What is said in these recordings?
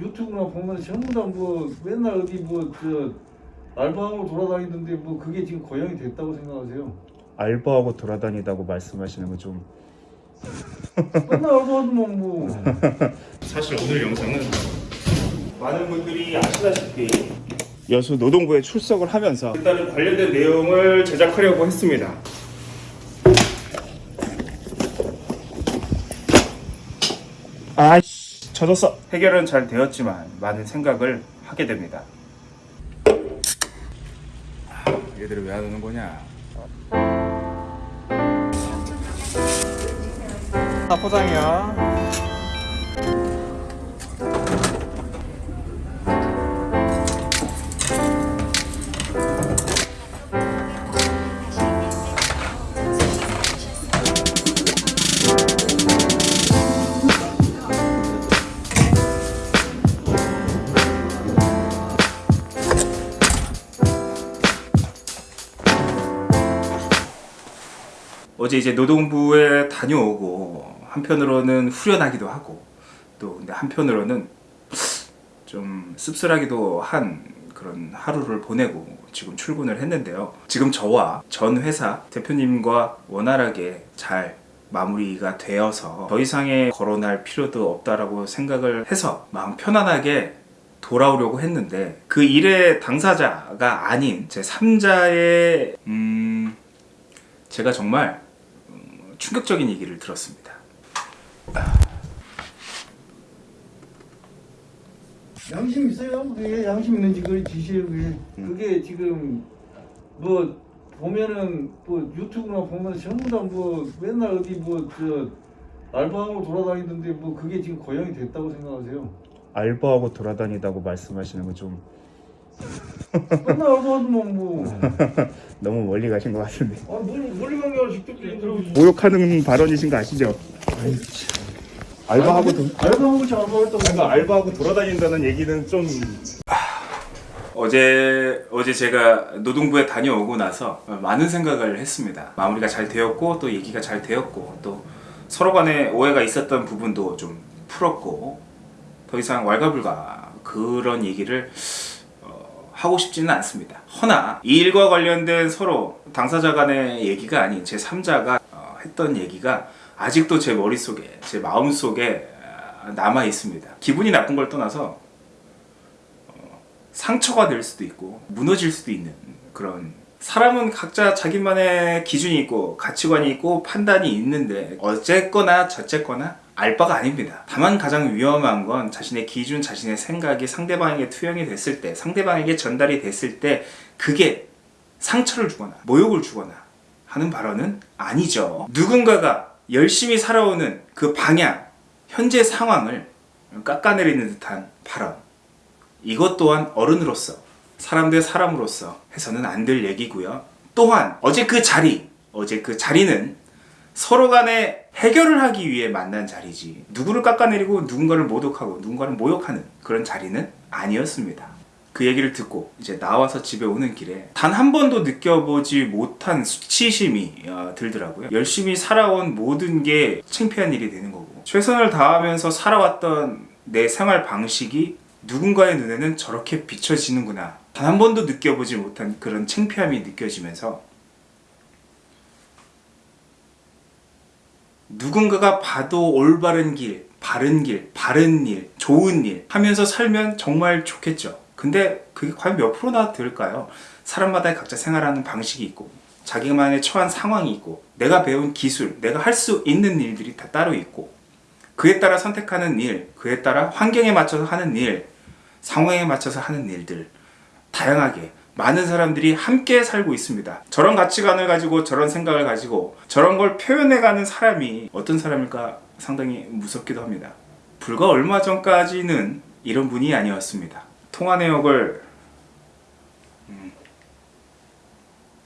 유튜브나 보면 전부 다 뭐 맨날 어디 뭐 저 알바하고 돌아다니던데 뭐 그게 지금 고용이 됐다고 생각하세요? 알바하고 돌아다니다고 말씀하시는 건좀 맨날 알바하더만 뭐 사실 오늘 영상은 많은 분들이 아시다시피 여수 노동부에 출석을 하면서 일단은 관련된 내용을 제작하려고 했습니다. 아이씨 젖었어. 해결은 잘 되었지만 많은 생각을 하게 됩니다. 아, 얘들을 왜 안 오는 거냐? 다 포장이야. 어제 이제 노동부에 다녀오고 한편으로는 후련하기도 하고 또 근데 한편으로는 좀 씁쓸하기도 한 그런 하루를 보내고 지금 출근을 했는데요. 지금 저와 전 회사 대표님과 원활하게 잘 마무리가 되어서 더 이상의 거론할 필요도 없다라고 생각을 해서 마음 편안하게 돌아오려고 했는데 그 일의 당사자가 아닌 제 3자의 음 제가 정말 음, 충격적인 얘기를 들었습니다. 양심 있어요? 그게 양심 있는지 그걸 지시해요 그게 그게 지금 뭐 보면은 뭐 유튜브나 보면 전부 다 뭐 맨날 어디 뭐저 알바하고 돌아다니던데 뭐 그게 지금 고용이 됐다고 생각하세요? 알바하고 돌아다니다고 말씀하시는 건좀 맨날 알바하더만 뭐 너무 멀리 가신 것 같은데 아, 멀리 멀리 간게 아니라 직접 들어오지 모욕하는 발언이신 거 아시죠? 알바하고 도, 알바하고 잘 알바했다고 제가 알바하고 돌아다닌다는 얘기는 좀 어제 어제 제가 노동부에 다녀오고 나서 많은 생각을 했습니다. 마무리가 잘 되었고 또 얘기가 잘 되었고 또 서로 간에 오해가 있었던 부분도 좀 풀었고 더 이상 왈가불가 그런 얘기를 어, 하고 싶지는 않습니다. 허나 이 일과 관련된 서로 당사자 간의 얘기가 아닌 제 3자가 했던 얘기가 아직도 제 머릿속에 제 마음속에 아, 남아 있습니다. 기분이 나쁜 걸 떠나서 어, 상처가 될 수도 있고 무너질 수도 있는 그런 사람은 각자 자기만의 기준이 있고 가치관이 있고 판단이 있는데 어쨌거나 저쨌거나 알 바가 아닙니다. 다만 가장 위험한 건 자신의 기준, 자신의 생각이 상대방에게 투영이 됐을 때 상대방에게 전달이 됐을 때 그게 상처를 주거나 모욕을 주거나 하는 발언은 아니죠. 누군가가 열심히 살아오는 그 방향, 현재 상황을 깎아내리는 듯한 발언. 이것 또한 어른으로서, 사람 대 사람으로서 해서는 안 될 얘기고요. 또한 어제 그 자리, 어제 그 자리는 서로 간에 해결을 하기 위해 만난 자리지 누구를 깎아내리고 누군가를 모독하고 누군가를 모욕하는 그런 자리는 아니었습니다. 그 얘기를 듣고 이제 나와서 집에 오는 길에 단 한 번도 느껴보지 못한 수치심이 어, 들더라고요. 열심히 살아온 모든 게 창피한 일이 되는 거고 최선을 다하면서 살아왔던 내 생활 방식이 누군가의 눈에는 저렇게 비춰지는구나. 단 한 번도 느껴보지 못한 그런 창피함이 느껴지면서 누군가가 봐도 올바른 길, 바른 길, 바른 일, 좋은 일 하면서 살면 정말 좋겠죠. 근데 그게 과연 몇 프로나 될까요? 사람마다 각자 생활하는 방식이 있고 자기만의 처한 상황이 있고 내가 배운 기술, 내가 할 수 있는 일들이 다 따로 있고 그에 따라 선택하는 일, 그에 따라 환경에 맞춰서 하는 일, 상황에 맞춰서 하는 일들 다양하게 많은 사람들이 함께 살고 있습니다. 저런 가치관을 가지고 저런 생각을 가지고 저런 걸 표현해가는 사람이 어떤 사람일까 상당히 무섭기도 합니다. 불과 얼마 전까지는 이런 분이 아니었습니다. 통화 내역을 음,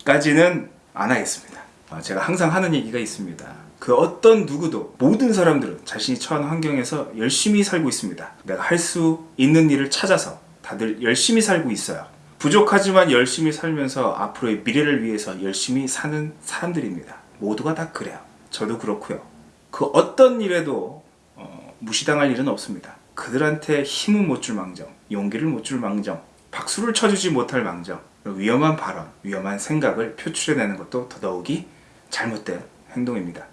까지는 안 하겠습니다. 아, 제가 항상 하는 얘기가 있습니다. 그 어떤 누구도 모든 사람들은 자신이 처한 환경에서 열심히 살고 있습니다. 내가 할 수 있는 일을 찾아서 다들 열심히 살고 있어요. 부족하지만 열심히 살면서 앞으로의 미래를 위해서 열심히 사는 사람들입니다. 모두가 다 그래요. 저도 그렇고요. 그 어떤 일에도 어, 무시당할 일은 없습니다. 그들한테 힘은 못 줄 망정, 용기를 못 줄 망정, 박수를 쳐주지 못할 망정, 위험한 발언, 위험한 생각을 표출해내는 것도 더더욱이 잘못된 행동입니다.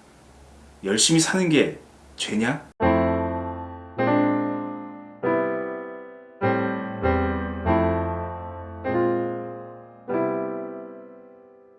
열심히 사는 게 죄냐?